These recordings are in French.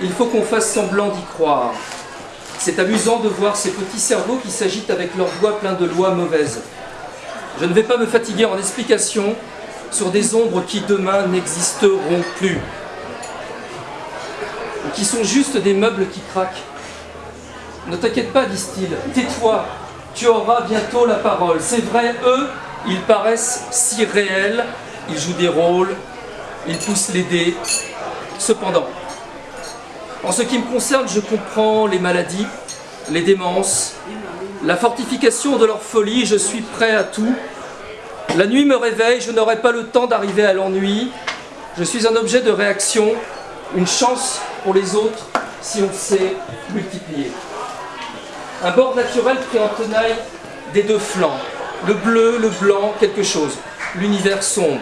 Il faut qu'on fasse semblant d'y croire. C'est amusant de voir ces petits cerveaux qui s'agitent avec leurs doigts pleins de lois mauvaises. Je ne vais pas me fatiguer en explications sur des ombres qui demain n'existeront plus. Qui sont juste des meubles qui craquent. Ne t'inquiète pas, disent-ils, tais-toi, tu auras bientôt la parole. C'est vrai, eux, ils paraissent si réels, ils jouent des rôles, ils poussent les dés. Cependant, en ce qui me concerne, je comprends les maladies, les démences, la fortification de leur folie, je suis prêt à tout. La nuit me réveille, je n'aurai pas le temps d'arriver à l'ennui. Je suis un objet de réaction, une chance pour les autres si on sait multiplier. Un bord naturel pris en tenaille des deux flancs, le bleu, le blanc, quelque chose, l'univers sombre.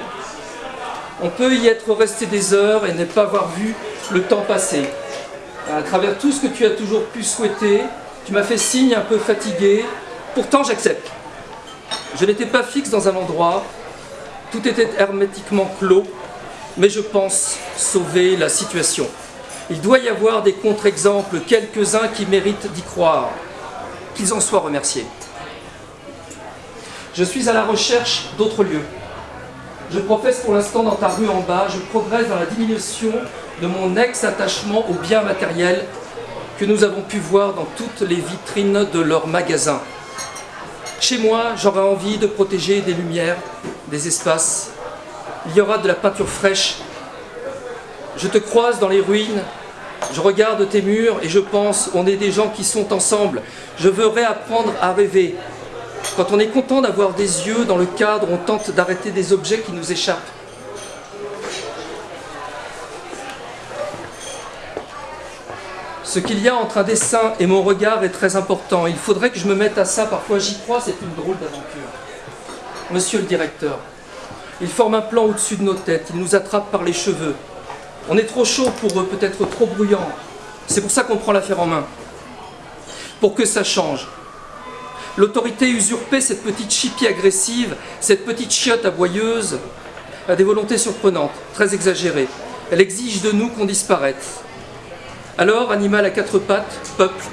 On peut y être resté des heures et ne pas avoir vu le temps passer. À travers tout ce que tu as toujours pu souhaiter, tu m'as fait signe un peu fatigué, pourtant j'accepte. Je n'étais pas fixe dans un endroit, tout était hermétiquement clos, mais je pense sauver la situation. Il doit y avoir des contre-exemples, quelques-uns qui méritent d'y croire, qu'ils en soient remerciés. Je suis à la recherche d'autres lieux. Je professe pour l'instant dans ta rue en bas, je progresse dans la diminution de mon ex-attachement aux biens matériels que nous avons pu voir dans toutes les vitrines de leurs magasins. Chez moi, j'aurais envie de protéger des lumières, des espaces. Il y aura de la peinture fraîche. Je te croise dans les ruines, je regarde tes murs et je pense, on est des gens qui sont ensemble. Je veux réapprendre à rêver. Quand on est content d'avoir des yeux dans le cadre, on tente d'arrêter des objets qui nous échappent. Ce qu'il y a entre un dessin et mon regard est très important. Il faudrait que je me mette à ça. Parfois j'y crois, c'est une drôle d'aventure. Monsieur le directeur, il forme un plan au-dessus de nos têtes. Il nous attrape par les cheveux. On est trop chaud pour eux, peut-être trop bruyant. C'est pour ça qu'on prend l'affaire en main. Pour que ça change. L'autorité usurpée, cette petite chipie agressive, cette petite chiotte aboyeuse, a des volontés surprenantes, très exagérées. Elle exige de nous qu'on disparaisse. Alors, animal à quatre pattes, peuple,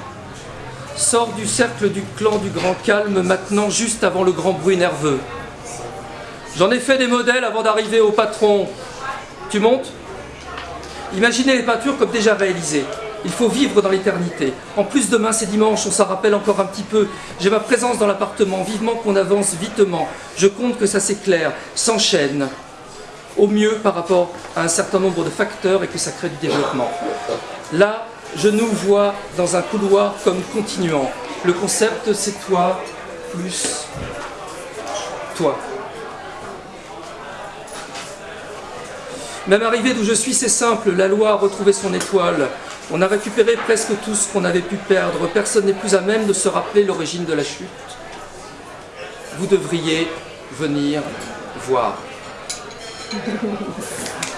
sort du cercle du clan du grand calme maintenant juste avant le grand bruit nerveux. J'en ai fait des modèles avant d'arriver au patron. Tu montes? Imaginez les peintures comme déjà réalisées. Il faut vivre dans l'éternité. En plus, demain c'est dimanche, on s'en rappelle encore un petit peu. J'ai ma présence dans l'appartement, vivement qu'on avance vitement. Je compte que ça s'éclaire, s'enchaîne. Au mieux par rapport à un certain nombre de facteurs et que ça crée du développement. Là, je nous vois dans un couloir comme continuant. Le concept, c'est toi plus toi. Même arrivé d'où je suis, c'est simple. La loi a retrouvé son étoile. On a récupéré presque tout ce qu'on avait pu perdre. Personne n'est plus à même de se rappeler l'origine de la chute. Vous devriez venir voir.